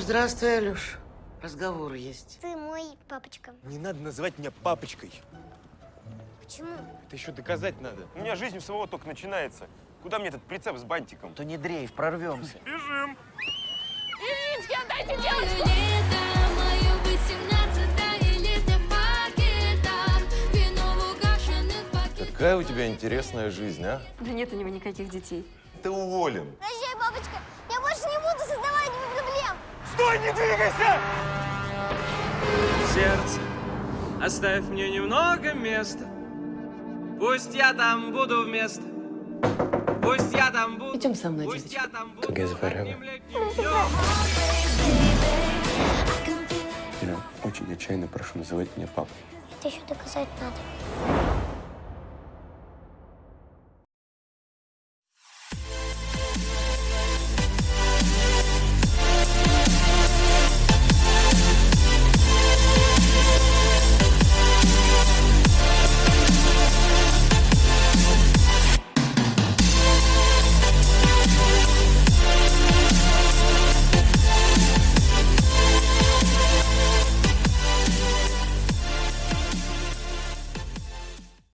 Здравствуй, Алюш. Разговор есть. Ты мой папочка. Не надо называть меня папочкой. Почему? Это еще доказать надо. У меня жизнь у самого только начинается. Куда мне этот прицеп с бантиком? То не дрейф, прорвемся. Бежим! В угашенных пакетах. Какая у тебя интересная жизнь, а? Да нет у него никаких детей. Ты уволен. Прощай, папочка. Я больше не буду создавать тебе проблем. Стой, не двигайся! Сердце, оставь мне немного места. Пусть я там буду вместо. Пусть я там буду. Идем со мной, Пусть девочка. я там буду. Как я завариваю. одним летним днем. Я очень отчаянно прошу называть меня папой. Это еще доказать надо.